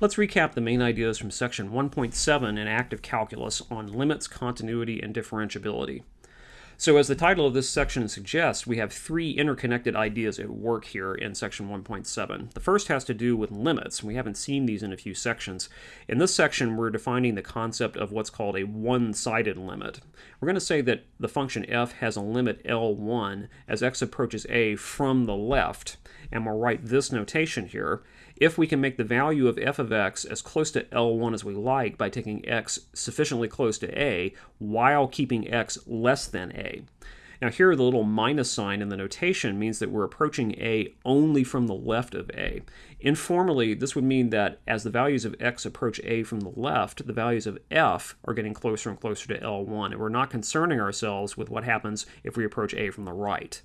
Let's recap the main ideas from section 1.7 in active calculus on limits, continuity, and differentiability. So as the title of this section suggests, we have three interconnected ideas at work here in section 1.7. The first has to do with limits. We haven't seen these in a few sections. In this section, we're defining the concept of what's called a one-sided limit. We're going to say that the function f has a limit L1 as x approaches a from the left, and we'll write this notation here. If we can make the value of f of x as close to L1 as we like by taking x sufficiently close to a while keeping x less than a. Now here the little minus sign in the notation means that we're approaching a only from the left of a. Informally, this would mean that as the values of x approach a from the left, the values of f are getting closer and closer to L1, and we're not concerning ourselves with what happens if we approach a from the right.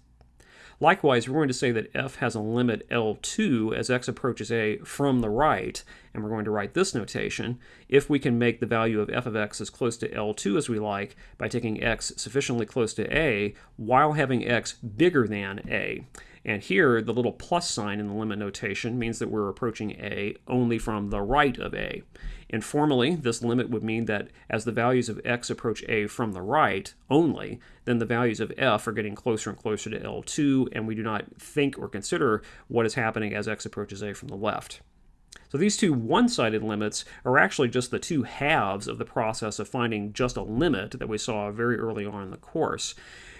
Likewise, we're going to say that f has a limit L2 as x approaches a from the right, and we're going to write this notation if we can make the value of f of x as close to L2 as we like by taking x sufficiently close to a while having x bigger than a. And here, the little plus sign in the limit notation means that we're approaching a only from the right of a. Informally, this limit would mean that as the values of x approach a from the right only, then the values of f are getting closer and closer to L2, and we do not think or consider what is happening as x approaches a from the left. So these two one-sided limits are actually just the two halves of the process of finding just a limit that we saw very early on in the course.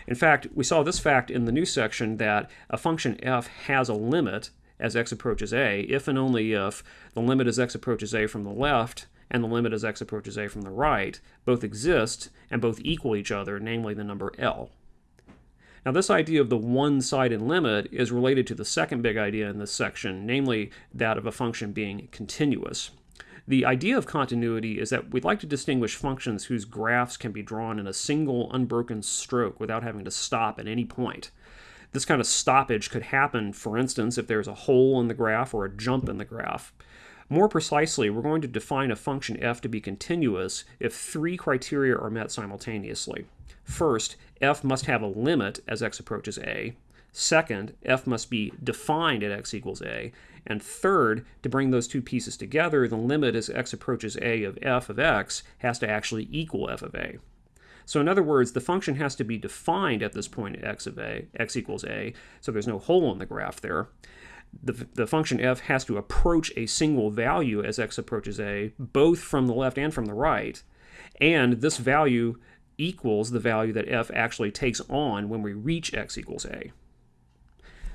In fact, we saw this fact in the new section that a function f has a limit as x approaches a if and only if the limit as x approaches a from the left and the limit as x approaches a from the right both exist and both equal each other, namely the number L. Now this idea of the one-sided limit is related to the second big idea in this section, namely that of a function being continuous. The idea of continuity is that we'd like to distinguish functions whose graphs can be drawn in a single unbroken stroke without having to stop at any point. This kind of stoppage could happen, for instance, if there's a hole in the graph or a jump in the graph. More precisely, we're going to define a function f to be continuous if three criteria are met simultaneously. First, f must have a limit as x approaches a. Second, f must be defined at x equals a. And third, to bring those two pieces together, the limit as x approaches a of f of x has to actually equal f of a. So in other words, the function has to be defined at this point at x of a, x equals a, so there's no hole in the graph there. The, the function f has to approach a single value as x approaches a, both from the left and from the right, and this value equals the value that f actually takes on when we reach x equals a.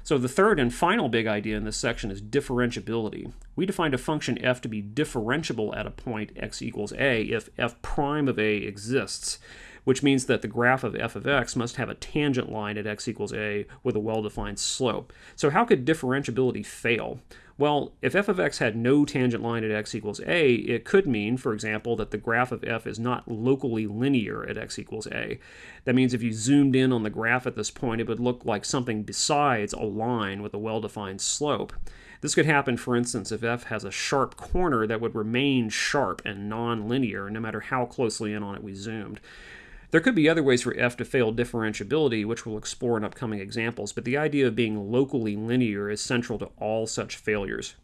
So the third and final big idea in this section is differentiability. We defined a function f to be differentiable at a point x equals a if f prime of a exists, which means that the graph of f of x must have a tangent line at x equals a with a well-defined slope. So how could differentiability fail? Well, if f of x had no tangent line at x equals a, it could mean, for example, that the graph of f is not locally linear at x equals a. That means if you zoomed in on the graph at this point, it would look like something besides a line with a well-defined slope. This could happen, for instance, if f has a sharp corner that would remain sharp and non-linear no matter how closely in on it we zoomed. There could be other ways for f to fail differentiability, which we'll explore in upcoming examples, but the idea of being locally linear is central to all such failures.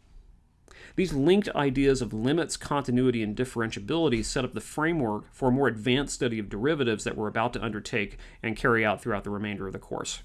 These linked ideas of limits, continuity, and differentiability set up the framework for a more advanced study of derivatives that we're about to undertake and carry out throughout the remainder of the course.